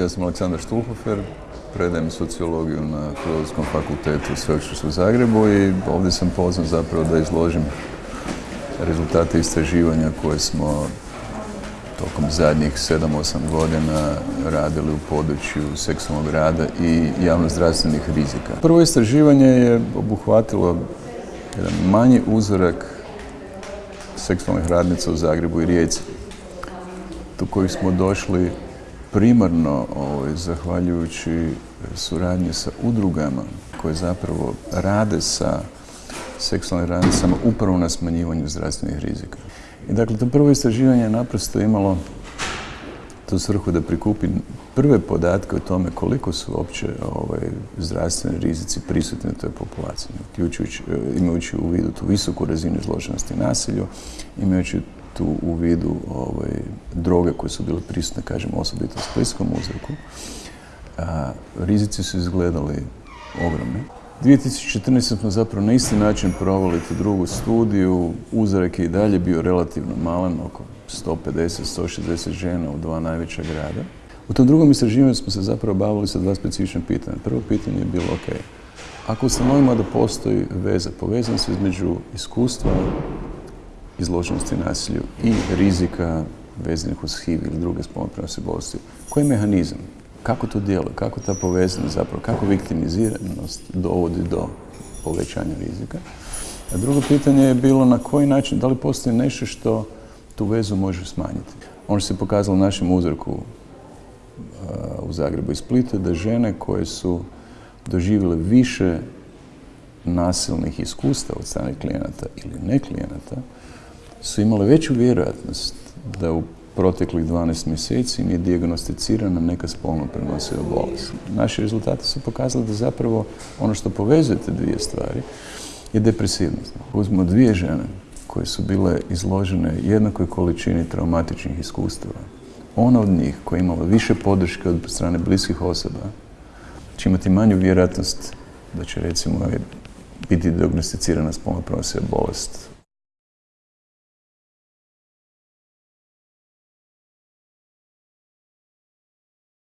Ja sam Aleksandar Štulhofer, predajem sociologiju na Filozofskom fakultetu Sveučilišta u Zagrebu i ovdje sam pozvan zapravo da izložim rezultate istraživanja koje smo tokom zadnjih 7-8 godina radili u području seksualnog rada i javnozdravstvenih rizika. Prvo istraživanje je obuhvatilo jedan manji uzorak seksualnih radnica u Zagrebu i Rijeci, do kojih smo došli primarno ovaj, zahvaljujući suradnje sa udrugama koje zapravo rade sa seksualnim radnicama upravo na smanjivanju zdravstvenih rizika. I dakle, to prvo istraživanje je naprosto imalo tu svrhu da prikupi prve podatke o tome koliko su uopće ovaj, zdravstveni rizici prisutni u toj populaciji, imajući u vidu tu visoku razinu izloženosti nasilju, imajući tu u vidu ovaj, droge koje su bile prisutne, kažem, osobito u splitskom uzroku. rizici su izgledali ogromni. 2014. smo zapravo na isti način provali tu drugu studiju. Uzorak je i dalje bio relativno malen, oko 150-160 žena u dva najveća grada. U tom drugom istraživanju smo se zapravo bavili sa dva specifična pitanja. Prvo pitanje je bilo, ok, ako ustanovimo da postoji veza, povezanost između iskustva izloženosti nasilju i rizika vezanih uz HIV ili druge spolno bolesti. Koji je mehanizam? Kako to djeluje? Kako ta povezanost zapravo, kako viktimiziranost dovodi do povećanja rizika? A drugo pitanje je bilo na koji način, da li postoji nešto što tu vezu može smanjiti? Ono se pokazalo u našem uzorku uh, u Zagrebu i Splitu da žene koje su doživjele više nasilnih iskustva od strane klijenata ili ne klijenata, su imale veću vjerojatnost da u proteklih 12 mjeseci nije dijagnosticirana neka spolno prenosiva bolest. Naši rezultati su pokazali da zapravo ono što povezuje te dvije stvari je depresivnost. Uzmemo dvije žene koje su bile izložene jednakoj količini traumatičnih iskustava. Ona od njih koja je imala više podrške od strane bliskih osoba će imati manju vjerojatnost da će recimo biti diagnosticirana spolno prenosiva bolest